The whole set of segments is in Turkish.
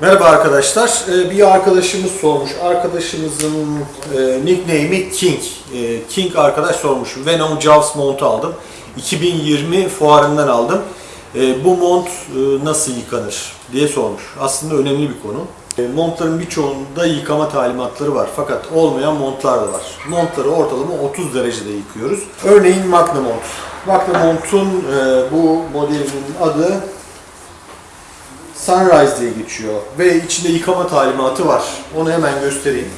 Merhaba arkadaşlar. Ee, Bir arkadaşımız sormuş. Arkadaşımızın e, nickname'i King. E, King arkadaş sormuş. Venom Jaws montu aldım. 2020 fuarından aldım. E, Bu mont e, nasıl yıkanır diye sormuş. Aslında önemli bir konu. Montların birçoğunda yıkama talimatları var. Fakat olmayan montlar da var. Montları ortalama 30 derecede yıkıyoruz. Örneğin Magna mont. Magna montun e, bu modelinin adı Sunrise diye geçiyor ve içinde yıkama talimatı var. Onu hemen göstereyim.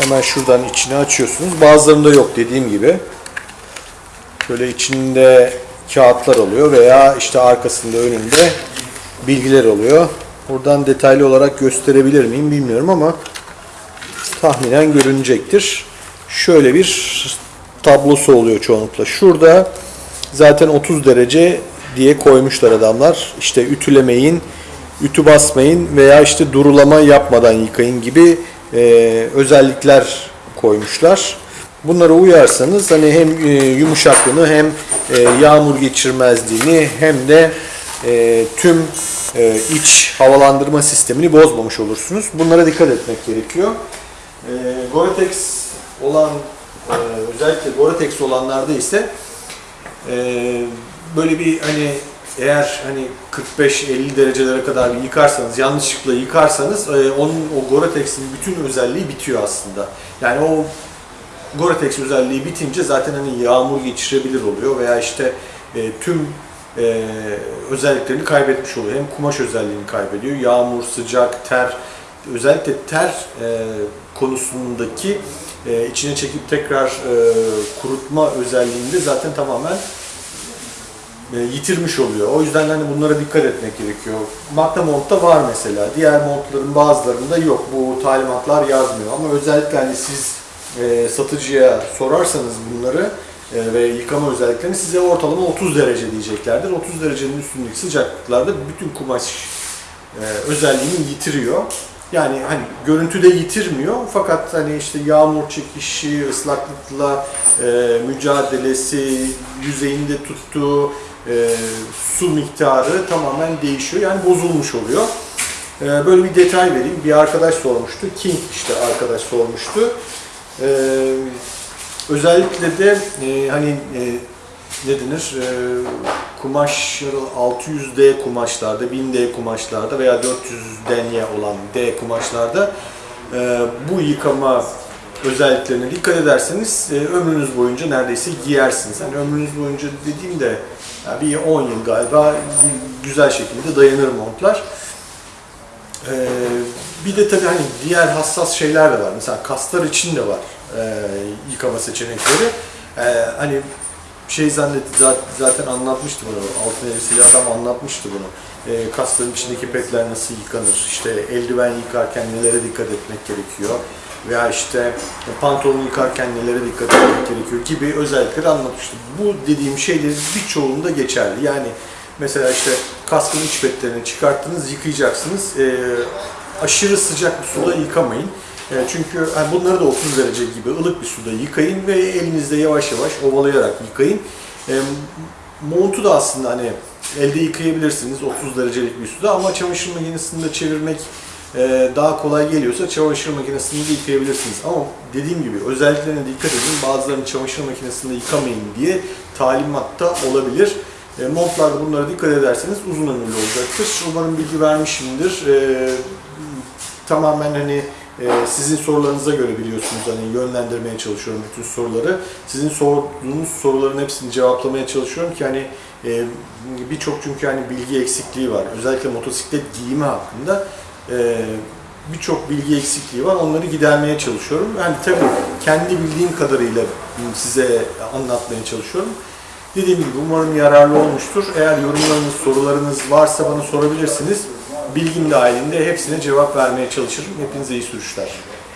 Hemen şuradan içini açıyorsunuz. Bazılarında yok dediğim gibi. Şöyle içinde kağıtlar oluyor veya işte arkasında önünde bilgiler oluyor. Buradan detaylı olarak gösterebilir miyim bilmiyorum ama tahminen görünecektir. Şöyle bir tablosu oluyor çoğunlukla. Şurada zaten 30 derece diye koymuşlar adamlar. İşte ütülemeyin, ütü basmayın veya işte durulama yapmadan yıkayın gibi e, özellikler koymuşlar. Bunlara uyarsanız hani hem e, yumuşaklığını hem e, yağmur geçirmezliğini hem de e, tüm e, iç havalandırma sistemini bozmamış olursunuz. Bunlara dikkat etmek gerekiyor. E, Gore-Tex olan e, özellikle Gore-Tex olanlarda ise e, böyle bir hani eğer hani 45-50 derecelere kadar bir yıkarsanız, yanlışlıkla yıkarsanız e, onun o Gore-Tex'in bütün özelliği bitiyor aslında. Yani o Gore-Tex özelliği bitince zaten hani yağmur geçirebilir oluyor veya işte e, tüm e, özelliklerini kaybetmiş oluyor. Hem kumaş özelliğini kaybediyor, yağmur, sıcak, ter, özellikle ter e, konusundaki e, içine çekip tekrar e, kurutma özelliğinde zaten tamamen yitirmiş oluyor. O yüzden hani bunlara dikkat etmek gerekiyor. Magna Mont'ta var mesela. Diğer montların bazılarında yok. Bu talimatlar yazmıyor. Ama özellikle hani siz e, satıcıya sorarsanız bunları e, ve yıkama özelliklerini size ortalama 30 derece diyeceklerdir. 30 derecenin üstündeki sıcaklıklarda bütün kumaş e, özelliğini yitiriyor. Yani hani görüntüde yitirmiyor fakat hani işte yağmur çekişi, ıslaklıkla e, mücadelesi, yüzeyinde tuttuğu e, su miktarı tamamen değişiyor. Yani bozulmuş oluyor. E, böyle bir detay vereyim. Bir arkadaş sormuştu. King işte arkadaş sormuştu. E, özellikle de e, hani e, ne denir? E, kumaşları 600D kumaşlarda, 1000D kumaşlarda veya 400 denye olan D kumaşlarda e, bu yıkama özelliklerine dikkat ederseniz e, ömrünüz boyunca neredeyse giyersiniz. Yani ömrünüz boyunca dediğimde yani bir 10 yıl galiba güzel şekilde dayanır montlar. E, bir de tabii hani diğer hassas şeyler de var. Mesela kaslar için de var e, yıkama seçenekleri. E, hani şey zannet zaten anlatmıştı bunu. Altın elbiseli adam anlatmıştı bunu. E, kasların içindeki petler nasıl yıkanır? İşte eldiven yıkarken nelere dikkat etmek gerekiyor? Veya işte pantolon yıkarken nelere dikkat etmek gerekiyor gibi özellikleri anlatmıştı. Bu dediğim şeylerin birçoğunda geçerli. Yani mesela işte kaskın iç petlerini çıkarttınız, yıkayacaksınız. E, aşırı sıcak bir suda yıkamayın. E, çünkü yani bunları da 30 derece gibi ılık bir suda yıkayın ve elinizde yavaş yavaş ovalayarak yıkayın. E, montu da aslında hani elde yıkayabilirsiniz 30 derecelik bir suda ama çamaşır makinesinde çevirmek daha kolay geliyorsa çamaşır makinesinde de yıkayabilirsiniz. Ama dediğim gibi özelliklerine dikkat edin. Bazılarını çamaşır makinesinde yıkamayın diye talimatta olabilir. E, montlarda bunlara dikkat ederseniz uzun ömürlü olacaktır. Umarım bilgi vermişimdir. E, tamamen hani e, sizin sorularınıza göre biliyorsunuz hani yönlendirmeye çalışıyorum bütün soruları. Sizin sorduğunuz soruların hepsini cevaplamaya çalışıyorum ki hani e, birçok çünkü hani bilgi eksikliği var. Özellikle motosiklet giyimi hakkında birçok bilgi eksikliği var. Onları gidermeye çalışıyorum. Yani tabii kendi bildiğim kadarıyla size anlatmaya çalışıyorum. Dediğim gibi umarım yararlı olmuştur. Eğer yorumlarınız, sorularınız varsa bana sorabilirsiniz. Bilgim dahilinde hepsine cevap vermeye çalışırım. Hepinize iyi sürüşler.